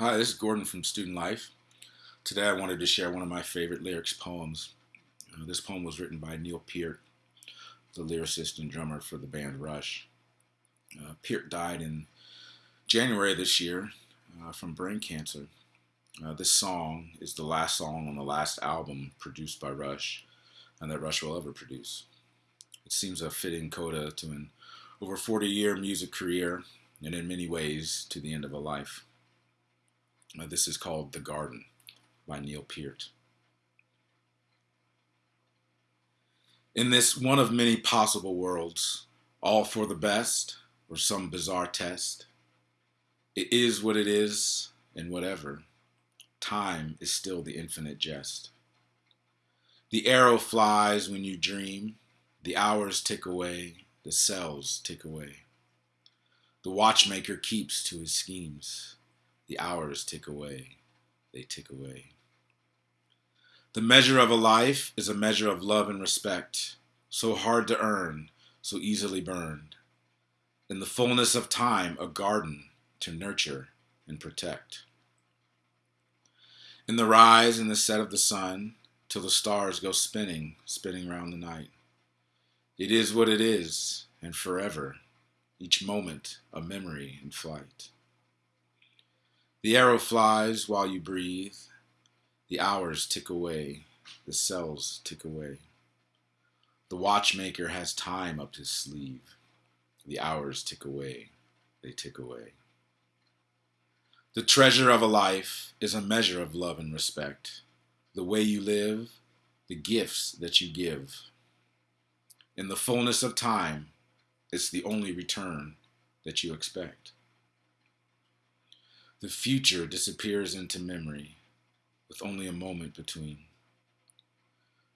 Hi, this is Gordon from Student Life. Today I wanted to share one of my favorite lyrics poems. Uh, this poem was written by Neil Peart, the lyricist and drummer for the band Rush. Uh, Peart died in January this year uh, from brain cancer. Uh, this song is the last song on the last album produced by Rush and that Rush will ever produce. It seems a fitting coda to an over 40 year music career and in many ways to the end of a life. Uh, this is called The Garden by Neil Peart. In this one of many possible worlds, all for the best or some bizarre test, it is what it is and whatever. Time is still the infinite jest. The arrow flies when you dream, the hours tick away, the cells tick away. The watchmaker keeps to his schemes. The hours tick away, they tick away. The measure of a life is a measure of love and respect, so hard to earn, so easily burned. In the fullness of time, a garden to nurture and protect. In the rise and the set of the sun, till the stars go spinning, spinning round the night. It is what it is, and forever, each moment a memory in flight. The arrow flies while you breathe. The hours tick away. The cells tick away. The watchmaker has time up his sleeve. The hours tick away. They tick away. The treasure of a life is a measure of love and respect. The way you live, the gifts that you give. In the fullness of time, it's the only return that you expect. The future disappears into memory with only a moment between.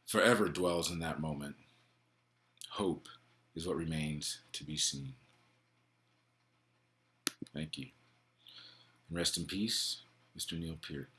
Forever dwells in that moment. Hope is what remains to be seen. Thank you. And rest in peace, Mr. Neil Peart.